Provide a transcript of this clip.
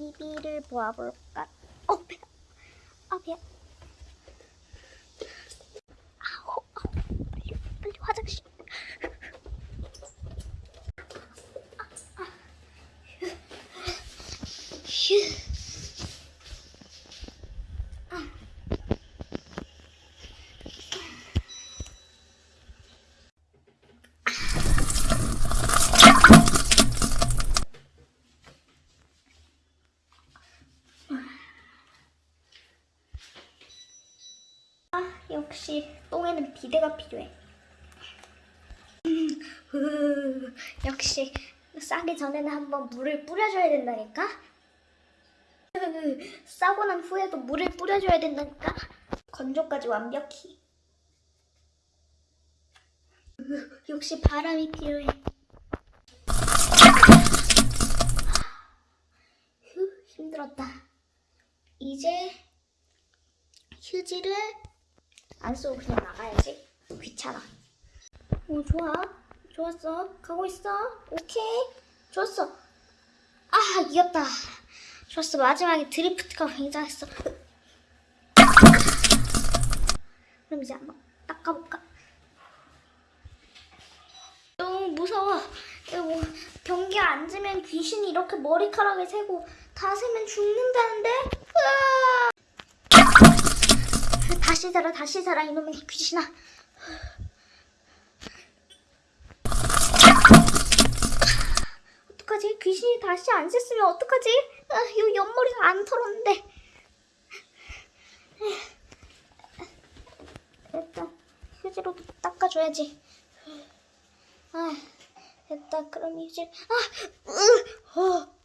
TV를 보아볼까? 어, 배. 아, 배. 아우, 아우. 빨리, 빨리 화장실. 아, 아. 휴. 역시 똥에는 비데가 필요해. 역시 싸기 전에는 한번 물을 뿌려줘야 된다니까. 으, 싸고 난 후에도 물을 뿌려줘야 된다니까. 건조까지 완벽히. 으, 역시 바람이 필요해. 휴, 힘들었다. 이제 휴지를 안 쓰고 그냥 나가야지. 귀찮아. 오, 좋아. 좋았어. 가고 있어. 오케이. 좋았어. 아, 이겼다. 좋았어. 마지막에 드리프트가 굉장했어. 그럼 이제 한번 닦아볼까? 너무 무서워. 이거 뭐 변기 앉으면 귀신이 이렇게 머리카락을 세고 다 세면 죽는다는데? 으아! 다시 살아 다시 살아 이놈의 귀신아. 어떡하지? 귀신이 다시 안 셌으면 어떡하지? 아, 이 옆머리가 안 털었는데. 일단 휴지로 닦아줘야지. 아 됐다. 그럼 휴지. 아 으, 어.